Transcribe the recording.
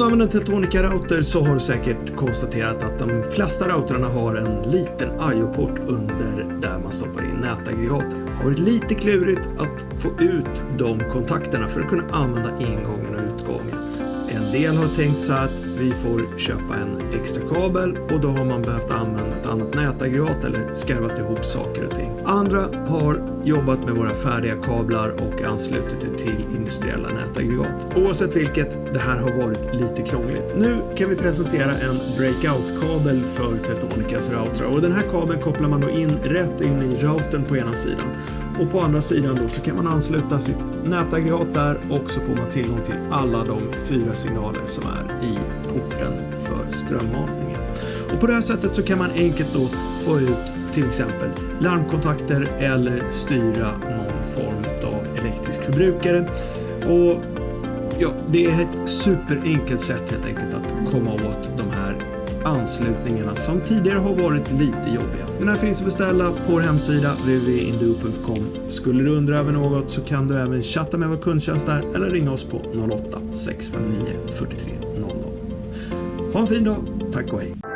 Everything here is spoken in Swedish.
du använder en Teltonica-router så har du säkert konstaterat att de flesta routrarna har en liten IO-port under där man stoppar in nätaggregaten. Det har varit lite klurigt att få ut de kontakterna för att kunna använda ingången och utgången. En del har tänkt så att vi får köpa en extra kabel och då har man behövt använda ett annat nätaggregat eller skarvat ihop saker och ting. Andra har jobbat med våra färdiga kablar och anslutit det till industriella nätaggregat. Oavsett vilket, det här har varit lite krångligt. Nu kan vi presentera en breakout-kabel för Teltonicas routrar och den här kabeln kopplar man då in rätt in i routern på ena sidan och på andra sidan då så kan man ansluta sitt nätaggregat där och så får man tillgång till alla de fyra signaler som är i porten för strömmatningen. Och på det här sättet så kan man enkelt då få ut till exempel larmkontakter eller styra någon form av elektrisk förbrukare. Och ja, det är ett superenkelt sätt helt enkelt att komma åt de här anslutningarna som tidigare har varit lite jobbiga. Den här finns att beställa på vår hemsida www.induo.com. Skulle du undra över något så kan du även chatta med vår kundtjänst där eller ringa oss på 08 659 43 00. Ha en fin dag, tack och hej!